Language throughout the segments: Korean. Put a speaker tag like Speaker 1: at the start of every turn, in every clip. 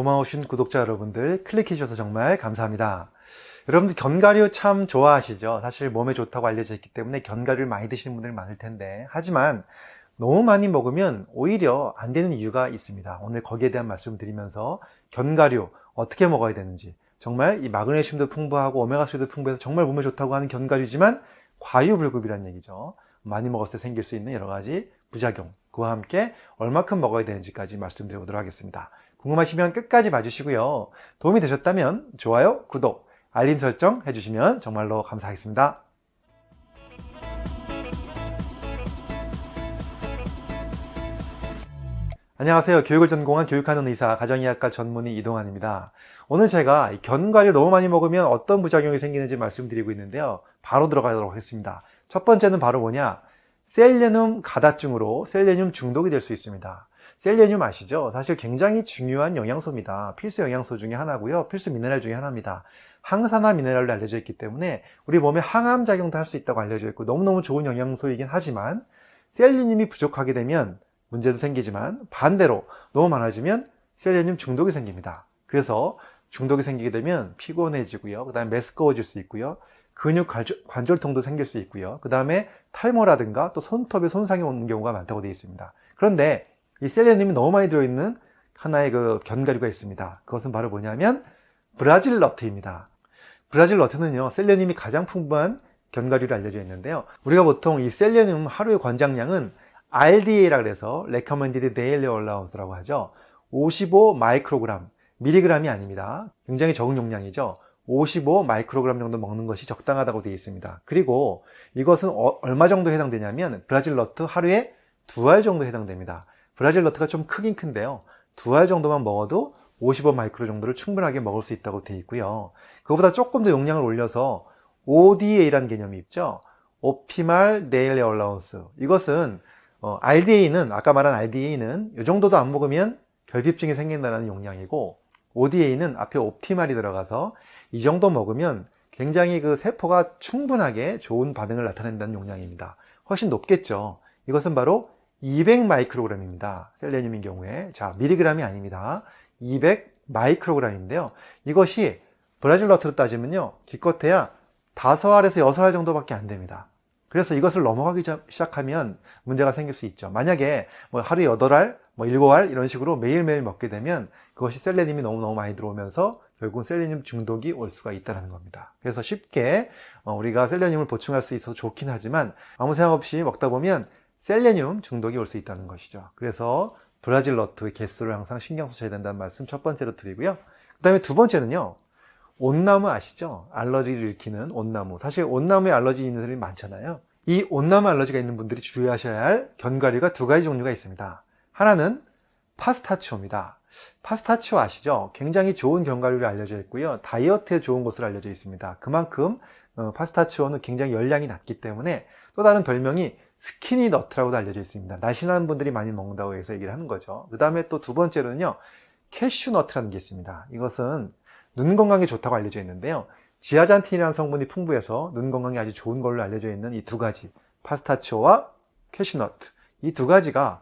Speaker 1: 고마우신 구독자 여러분들 클릭해 주셔서 정말 감사합니다. 여러분들 견과류 참 좋아하시죠? 사실 몸에 좋다고 알려져 있기 때문에 견과류를 많이 드시는 분들 많을 텐데 하지만 너무 많이 먹으면 오히려 안 되는 이유가 있습니다. 오늘 거기에 대한 말씀 을 드리면서 견과류 어떻게 먹어야 되는지 정말 이 마그네슘도 풍부하고 오메가3도 풍부해서 정말 몸에 좋다고 하는 견과류지만 과유불급이라는 얘기죠. 많이 먹었을 때 생길 수 있는 여러 가지 부작용 그와 함께 얼마큼 먹어야 되는지까지 말씀드려 보도록 하겠습니다. 궁금하시면 끝까지 봐주시고요. 도움이 되셨다면 좋아요, 구독, 알림 설정 해주시면 정말로 감사하겠습니다. 안녕하세요. 교육을 전공한 교육하는 의사, 가정의학과 전문의 이동환입니다. 오늘 제가 견과류 너무 많이 먹으면 어떤 부작용이 생기는지 말씀드리고 있는데요. 바로 들어가도록 하겠습니다. 첫 번째는 바로 뭐냐? 셀레늄 가다증으로 셀레늄 중독이 될 수 있습니다. 셀레늄 아시죠? 사실 굉장히 중요한 영양소입니다. 필수 영양소 중에 하나고요. 필수 미네랄 중에 하나입니다. 항산화 미네랄로 알려져 있기 때문에 우리 몸에 항암 작용도 할 수 있다고 알려져 있고 너무너무 좋은 영양소이긴 하지만 셀레늄이 부족하게 되면 문제도 생기지만 반대로 너무 많아지면 셀레늄 중독이 생깁니다. 그래서 중독이 생기게 되면 피곤해지고요. 그 다음에 메스꺼워질 수 있고요. 근육 관절, 통도 생길 수 있고요. 그 다음에 탈모라든가 또 손톱에 손상이 오는 경우가 많다고 되어 있습니다. 그런데 이 셀레늄이 너무 많이 들어있는 하나의 그 견과류가 있습니다. 그것은 바로 뭐냐면 브라질 너트입니다. 브라질 너트는요, 셀레늄이 가장 풍부한 견과류로 알려져 있는데요. 우리가 보통 이 셀레늄 하루의 권장량은 RDA라 그래서 Recommended Daily Allowance라고 하죠. 55 마이크로그램, 미리그램이 아닙니다. 굉장히 적은 용량이죠. 55 마이크로그램 정도 먹는 것이 적당하다고 되어 있습니다. 그리고 이것은 어, 얼마 정도 해당되냐면 브라질 너트 하루에 두 알 정도 해당됩니다. 브라질 너트가 좀 크긴 큰데요. 두 알 정도만 먹어도 55 마이크로 정도를 충분하게 먹을 수 있다고 되어 있고요. 그거보다 조금 더 용량을 올려서 ODA라는 개념이 있죠. Optimal Daily Allowance. 이것은 어, RDA는 아까 말한 RDA는 이 정도도 안 먹으면 결핍증이 생긴다는 용량이고 ODA는 앞에 옵티말이 들어가서 이 정도 먹으면 굉장히 그 세포가 충분하게 좋은 반응을 나타낸다는 용량입니다. 훨씬 높겠죠. 이것은 바로 200 마이크로그램입니다. 셀레늄인 경우에 자 미리그램이 아닙니다. 200 마이크로그램인데요. 이것이 브라질 너트로 따지면요. 기껏해야 5알에서 6알 정도밖에 안 됩니다. 그래서 이것을 넘어가기 시작하면 문제가 생길 수 있죠. 만약에 뭐 하루에 8알, 뭐 7알 이런 식으로 매일매일 먹게 되면 그것이 셀레늄이 너무너무 많이 들어오면서 결국은 셀레늄 중독이 올 수가 있다는 겁니다. 그래서 쉽게 어, 우리가 셀레늄을 보충할 수 있어서 좋긴 하지만 아무 생각 없이 먹다 보면 셀레늄 중독이 올 수 있다는 것이죠. 그래서 브라질 너트 개수를 항상 신경 쓰셔야 된다는 말씀 첫 번째로 드리고요. 그 다음에 두 번째는요. 온나무 아시죠? 알러지를 일으키는 온나무. 사실 온나무에 알러지 있는 사람이 많잖아요. 이 온나무 알러지가 있는 분들이 주의하셔야 할 견과류가 두 가지 종류가 있습니다. 하나는 파스타치오입니다. 파스타치오 아시죠? 굉장히 좋은 견과류로 알려져 있고요. 다이어트에 좋은 것으로 알려져 있습니다. 그만큼 어, 피스타치오는 굉장히 열량이 낮기 때문에 또 다른 별명이 skinny nut라고도 알려져 있습니다. 날씬한 분들이 많이 먹는다고 해서 얘기를 하는 거죠. 그 다음에 또 두 번째로는요. 캐슈너트라는 게 있습니다. 이것은 눈 건강에 좋다고 알려져 있는데요. zeaxanthin이라는 성분이 풍부해서 눈 건강에 아주 좋은 걸로 알려져 있는 이 두 가지 피스타치오와 캐슈너트 이 두 가지가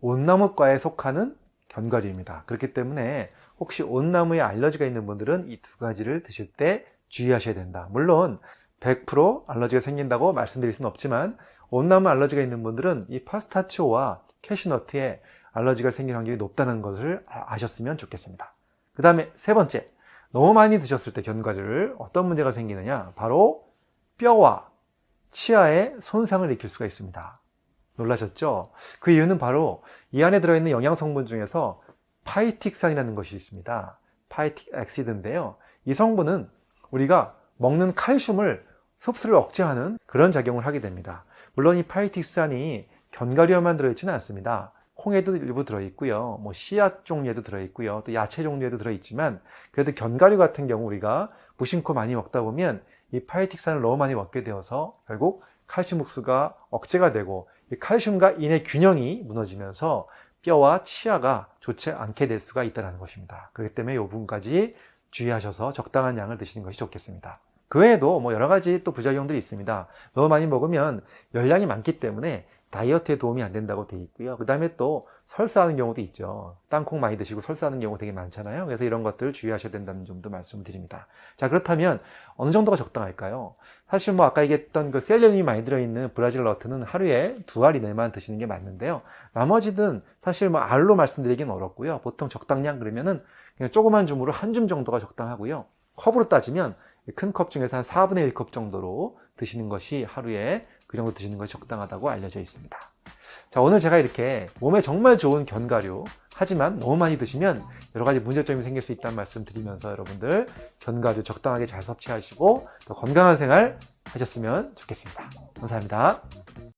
Speaker 1: 옻나무과에 속하는 견과류입니다. 그렇기 때문에 혹시 옻나무에 알러지가 있는 분들은 이 두 가지를 드실 때 주의하셔야 된다. 물론 100% 알러지가 생긴다고 말씀드릴 수는 없지만 온나무 알러지가 있는 분들은 이 파스타치오와 캐슈너트에 알러지가 생길 확률이 높다는 것을 아셨으면 좋겠습니다. 그 다음에 세 번째, 너무 많이 드셨을 때 견과류를 어떤 문제가 생기느냐 바로 뼈와 치아에 손상을 일으킬 수가 있습니다 놀라셨죠? 그 이유는 바로 이 안에 들어있는 영양성분 중에서 파이틱산이라는 것이 있습니다 phytic acid인데요 이 성분은 우리가 먹는 칼슘을 흡수를 억제하는 그런 작용을 하게 됩니다 물론 이 phytic산이 견과류에만 들어있지는 않습니다 콩에도 일부 들어있고요. 뭐 씨앗 종류에도 들어있고요. 또 야채 종류에도 들어있지만 그래도 견과류 같은 경우 우리가 무심코 많이 먹다 보면 이 phytic산을 너무 많이 먹게 되어서 결국 칼슘 흡수가 억제가 되고 이 칼슘과 인의 균형이 무너지면서 뼈와 치아가 좋지 않게 될 수가 있다는 것입니다. 그렇기 때문에 이 부분까지 주의하셔서 적당한 양을 드시는 것이 좋겠습니다. 그 외에도 뭐 여러 가지 또 부작용들이 있습니다. 너무 많이 먹으면 열량이 많기 때문에 다이어트에 도움이 안 된다고 되어 있고요. 그 다음에 또 설사하는 경우도 있죠. 땅콩 많이 드시고 설사하는 경우 되게 많잖아요. 그래서 이런 것들 주의하셔야 된다는 점도 말씀을 드립니다. 자, 그렇다면 어느 정도가 적당할까요? 사실 뭐 아까 얘기했던 그 셀레늄이 많이 들어있는 브라질 너트는 하루에 두 알 이내만 드시는 게 맞는데요. 나머지는 사실 뭐 알로 말씀드리기는 어렵고요. 보통 적당량 그러면은 그냥 조그만 줌으로 한 줌 정도가 적당하고요. 컵으로 따지면 큰 컵 중에서 한 4분의 1컵 정도로 드시는 것이 하루에 그 정도 드시는 것이 적당하다고 알려져 있습니다. 자, 오늘 제가 이렇게 몸에 정말 좋은 견과류, 하지만 너무 많이 드시면 여러 가지 문제점이 생길 수 있다는 말씀 드리면서 여러분들 견과류 적당하게 잘 섭취하시고 더 건강한 생활 하셨으면 좋겠습니다. 감사합니다.